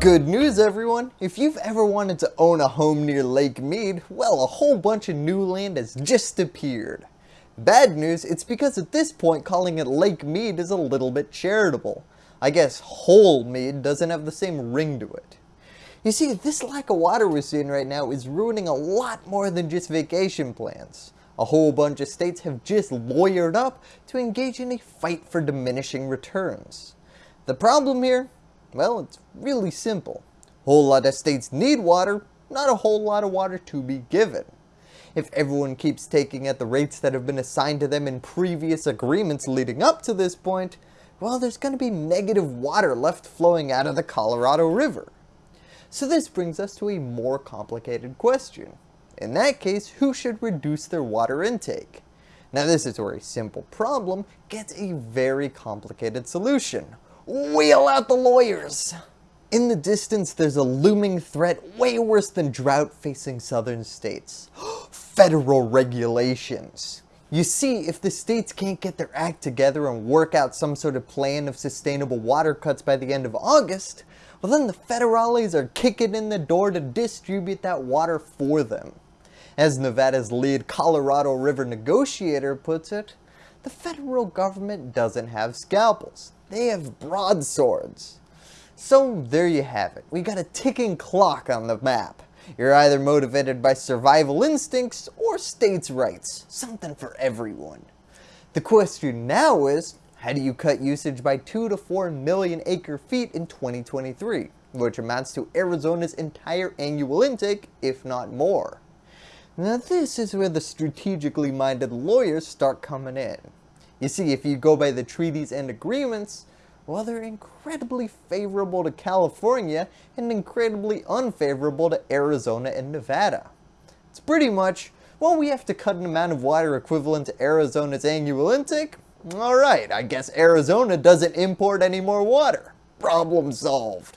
Good news everyone! If you've ever wanted to own a home near Lake Mead, well a whole bunch of new land has just appeared. Bad news, it's because at this point calling it Lake Mead is a little bit charitable. I guess whole Mead doesn't have the same ring to it. You see, this lack of water we're seeing right now is ruining a lot more than just vacation plans. A whole bunch of states have just lawyered up to engage in a fight for diminishing returns. The problem here? Well, it's really simple. Whole lot of states need water, not a whole lot of water to be given. If everyone keeps taking at the rates that have been assigned to them in previous agreements leading up to this point, well there's going to be negative water left flowing out of the Colorado River. So this brings us to a more complicated question. In that case, who should reduce their water intake? Now this is where a simple problem gets a very complicated solution. Wheel out the lawyers! In the distance, there's a looming threat way worse than drought facing southern states. Federal regulations. You see, if the states can't get their act together and work out some sort of plan of sustainable water cuts by the end of August, well then the federales are kicking in the door to distribute that water for them. As Nevada's lead Colorado River negotiator puts it, the federal government doesn't have scalpels. They have broadswords. So there you have it. We got a ticking clock on the map. You're either motivated by survival instincts or states' rights. Something for everyone. The question now is, how do you cut usage by 2 to 4 million acre feet in 2023, which amounts to Arizona's entire annual intake, if not more? Now this is where the strategically minded lawyers start coming in. You see, if you go by the treaties and agreements, well they're incredibly favorable to California and incredibly unfavorable to Arizona and Nevada. It's pretty much, well we have to cut an amount of water equivalent to Arizona's annual intake, alright, I guess Arizona doesn't import any more water. Problem solved.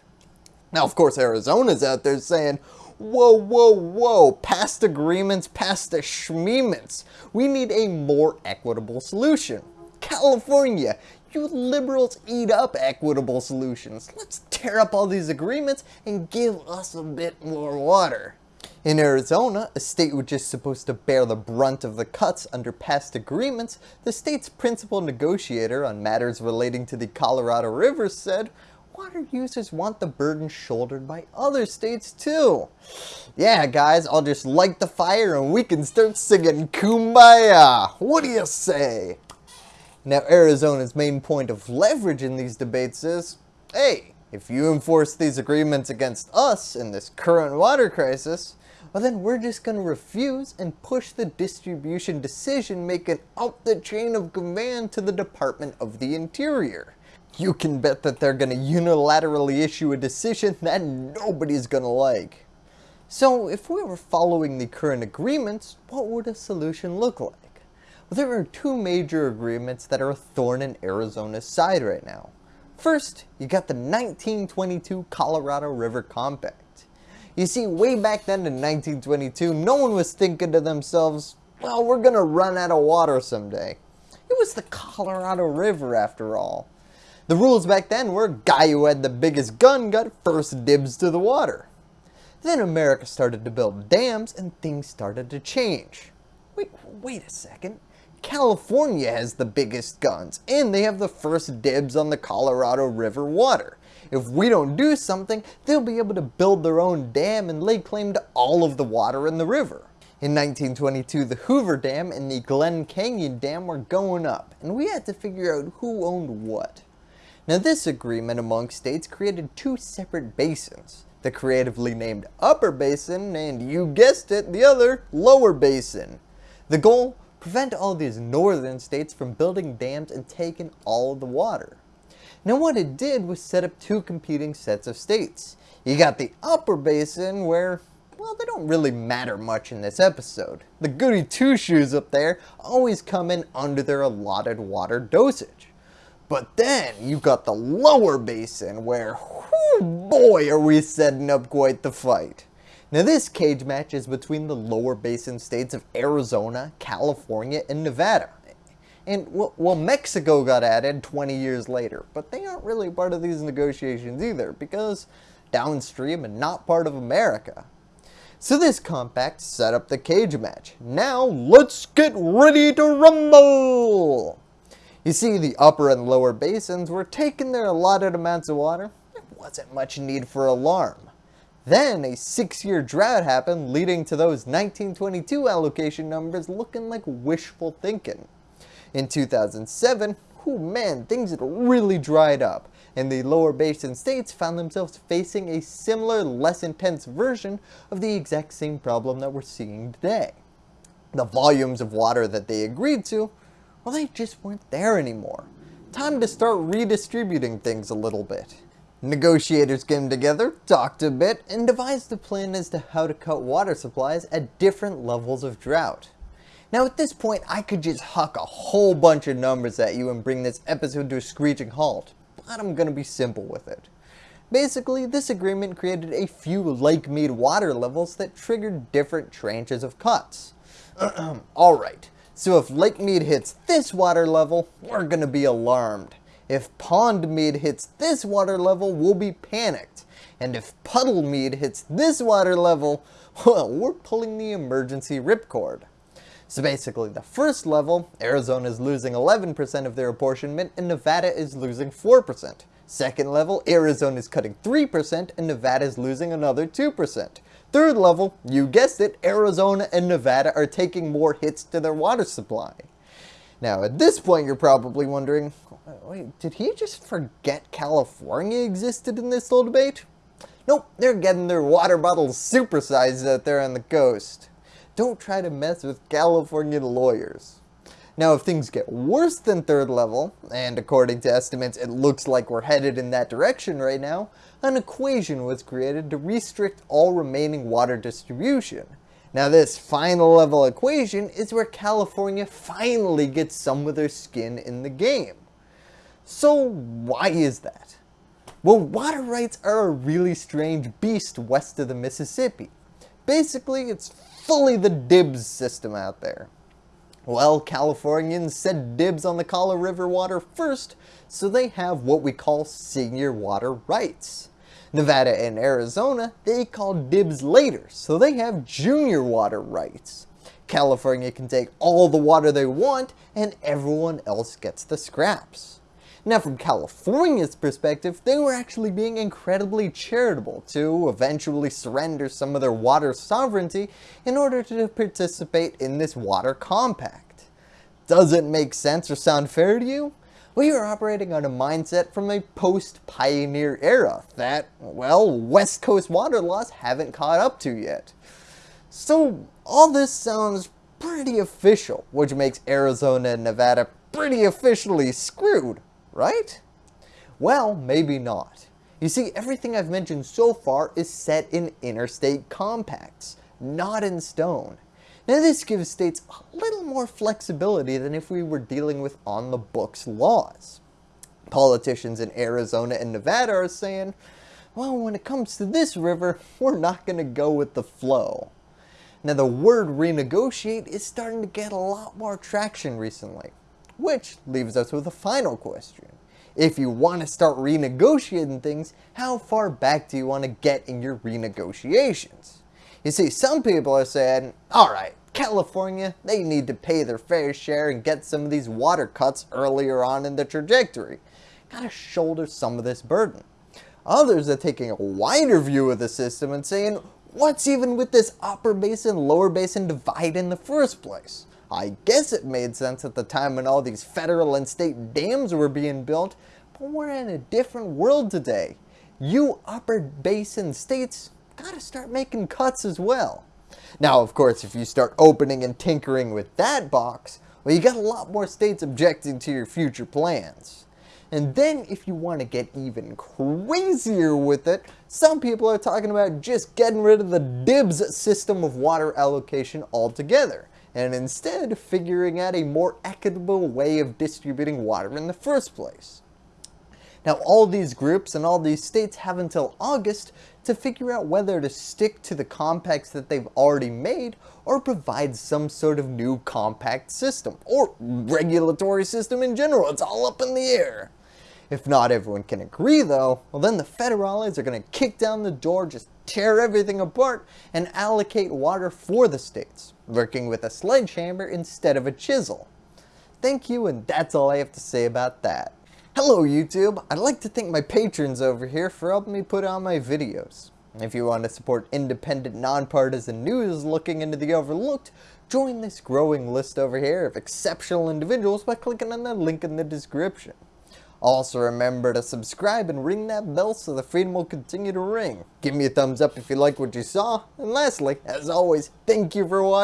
Now of course Arizona's out there saying, whoa, whoa, whoa, past agreements, past schmeements. We need a more equitable solution. California, you liberals eat up equitable solutions. Let's tear up all these agreements and give us a bit more water. In Arizona, a state which is supposed to bear the brunt of the cuts under past agreements, the state's principal negotiator on matters relating to the Colorado River said, water users want the burden shouldered by other states too. Yeah guys, I'll just light the fire and we can start singing Kumbaya. What do you say? Now Arizona's main point of leverage in these debates is, hey, if you enforce these agreements against us in this current water crisis, well then we're just going to refuse and push the distribution decision making up the chain of command to the Department of the Interior. You can bet that they're going to unilaterally issue a decision that nobody's going to like. So if we were following the current agreements, what would a solution look like? There are two major agreements that are a thorn in Arizona's side right now. First, you got the 1922 Colorado River Compact. You see, way back then in 1922, no one was thinking to themselves, well, we're going to run out of water someday. It was the Colorado River after all. The rules back then were guy who had the biggest gun got first dibs to the water. Then America started to build dams and things started to change. Wait, wait a second. California has the biggest guns, and they have the first dibs on the Colorado River water. If we don't do something, they'll be able to build their own dam and lay claim to all of the water in the river. In 1922, the Hoover Dam and the Glen Canyon Dam were going up, and we had to figure out who owned what. Now this agreement among states created two separate basins, the creatively named Upper Basin and you guessed it, the other, Lower Basin. The goal prevent all these northern states from building dams and taking all the water. Now what it did was set up two competing sets of states. You got the upper basin where, well they don't really matter much in this episode. The goody two shoes up there always come in under their allotted water dosage. But then you got the lower basin where, whoo boy are we setting up quite the fight. Now this cage match is between the lower basin states of Arizona, California, and Nevada. And well, Mexico got added 20 years later, but they aren't really part of these negotiations either because downstream and not part of America. So this compact set up the cage match. Now let's get ready to rumble! You see the upper and lower basins were taking their allotted amounts of water. There wasn't much need for alarm. Then a six-year drought happened leading to those 1922 allocation numbers looking like wishful thinking. In 2007, oh man, things had really dried up and the lower basin states found themselves facing a similar, less intense version of the exact same problem that we're seeing today. The volumes of water that they agreed to, well they just weren't there anymore. Time to start redistributing things a little bit. Negotiators came together, talked a bit, and devised a plan as to how to cut water supplies at different levels of drought. Now at this point, I could just huck a whole bunch of numbers at you and bring this episode to a screeching halt, but I'm gonna be simple with it. Basically, this agreement created a few Lake Mead water levels that triggered different tranches of cuts. Alright, so if Lake Mead hits this water level, we're gonna be alarmed. If Pond Mead hits this water level, we'll be panicked. And if Puddle Mead hits this water level, well, we're pulling the emergency ripcord. So basically the first level, Arizona is losing 11% of their apportionment and Nevada is losing 4%. Second level, Arizona is cutting 3% and Nevada is losing another 2%. Third level, you guessed it, Arizona and Nevada are taking more hits to their water supply. Now at this point you're probably wondering, wait, did he just forget California existed in this little debate? Nope, they're getting their water bottles supersized out there on the coast. Don't try to mess with California lawyers. Now if things get worse than third level, and according to estimates it looks like we're headed in that direction right now, an equation was created to restrict all remaining water distribution. Now this final level equation is where California finally gets some of their skin in the game. So why is that? Well, water rights are a really strange beast west of the Mississippi. Basically, it's fully the dibs system out there. Well, Californians said dibs on the Kaw River water first, so they have what we call senior water rights. Nevada and Arizona, they call dibs later, so they have junior water rights. California can take all the water they want, and everyone else gets the scraps. Now from California's perspective, they were actually being incredibly charitable to eventually surrender some of their water sovereignty in order to participate in this water compact. Does it make sense or sound fair to you? We are operating on a mindset from a post-pioneer era that, well, West Coast water laws haven't caught up to yet. So all this sounds pretty official, which makes Arizona and Nevada pretty officially screwed right? Well, maybe not. You see, everything I've mentioned so far is set in interstate compacts, not in stone. Now this gives states a little more flexibility than if we were dealing with on-the-books laws. Politicians in Arizona and Nevada are saying, well, when it comes to this river, we're not going to go with the flow. Now the word renegotiate is starting to get a lot more traction recently. Which leaves us with a final question. If you want to start renegotiating things, how far back do you want to get in your renegotiations? You see, some people are saying, alright, California, they need to pay their fair share and get some of these water cuts earlier on in the trajectory. Gotta shoulder some of this burden. Others are taking a wider view of the system and saying, what's even with this upper basin, lower basin divide in the first place? I guess it made sense at the time when all these federal and state dams were being built, but we're in a different world today. You upper basin states gotta start making cuts as well. Now of course if you start opening and tinkering with that box, well you got a lot more states objecting to your future plans. And then if you want to get even crazier with it, some people are talking about just getting rid of the DIBS system of water allocation altogether and instead figuring out a more equitable way of distributing water in the first place. Now all these groups and all these states have until August to figure out whether to stick to the compacts that they've already made or provide some sort of new compact system or regulatory system in general. It's all up in the air. If not everyone can agree though, well then the federales are going to kick down the door, just tear everything apart, and allocate water for the states, working with a sledgehammer instead of a chisel. Thank you and that's all I have to say about that. Hello YouTube, I'd like to thank my patrons over here for helping me put on my videos. If you want to support independent, nonpartisan news looking into the overlooked, join this growing list over here of exceptional individuals by clicking on the link in the description. Also remember to subscribe and ring that bell so the freedom will continue to ring. Give me a thumbs up if you like what you saw. And lastly, as always, thank you for watching.